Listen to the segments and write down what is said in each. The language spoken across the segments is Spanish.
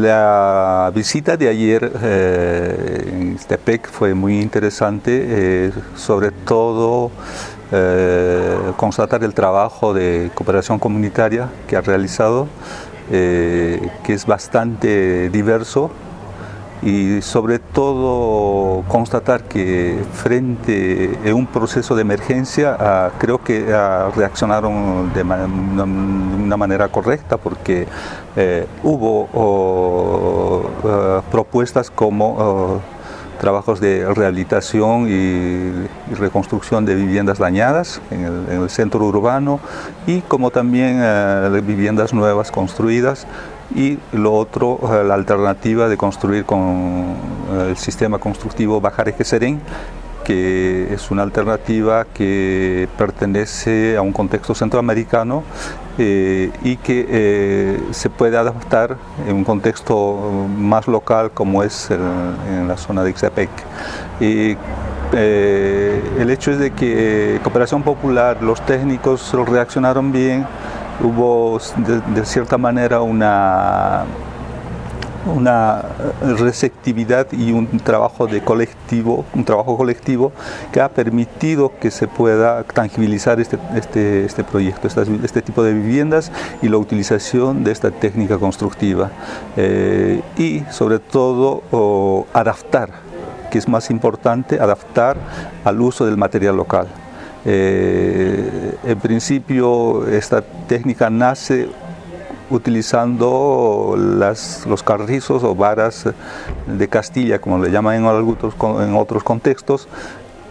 La visita de ayer eh, en Stepec fue muy interesante, eh, sobre todo eh, constatar el trabajo de cooperación comunitaria que ha realizado, que es bastante diverso y sobre todo constatar que frente a un proceso de emergencia ah, creo que ah, reaccionaron de, una manera correcta porque eh, hubo ah, propuestas como trabajos de rehabilitación y, reconstrucción de viviendas dañadas en el, centro urbano y como también eh, viviendas nuevas construidas y lo otro, eh, la alternativa de construir con eh, el sistema constructivo Bajareje Serén, que es una alternativa que pertenece a un contexto centroamericano eh, y que se puede adaptar en un contexto más local como es en la zona de Ixtepec. el hecho es de que Cooperación Popular, los técnicos reaccionaron bien, hubo de, cierta manera una, una receptividad y un trabajo de colectivo, un trabajo colectivo que ha permitido que se pueda tangibilizar este, este, este proyecto, este tipo de viviendas y la utilización de esta técnica constructiva eh, y sobre todo adaptar, que es más importante, adaptar al uso del material local. Eh, en principio esta técnica nace utilizando las, los carrizos o varas de Castilla, como le llaman en otros, en otros contextos,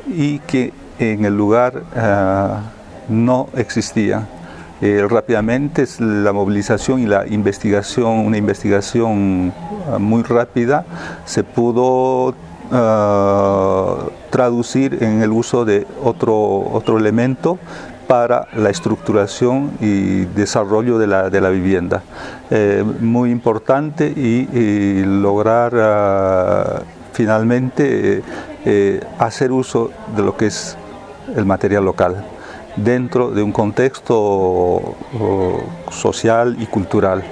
y que en el lugar ah, no existía. Eh, rápidamente la movilización y la investigación, una investigación ah, muy rápida, se pudo ah, traducir en el uso de otro, otro elemento para la estructuración y desarrollo de la, de la vivienda. Eh, muy importante y, lograr ah, finalmente eh, hacer uso de lo que es el material local dentro de un contexto social y cultural.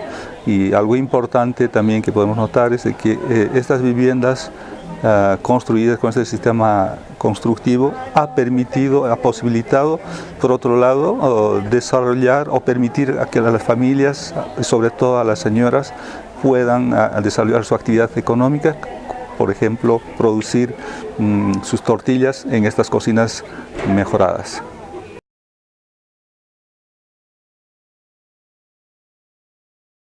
Y algo importante también que podemos notar es que eh, estas viviendas eh, construidas con este sistema constructivo ha permitido, ha posibilitado, por otro lado, desarrollar o permitir a que las familias, sobre todo a las señoras, puedan desarrollar su actividad económica, por ejemplo, producir mm, sus tortillas en estas cocinas mejoradas.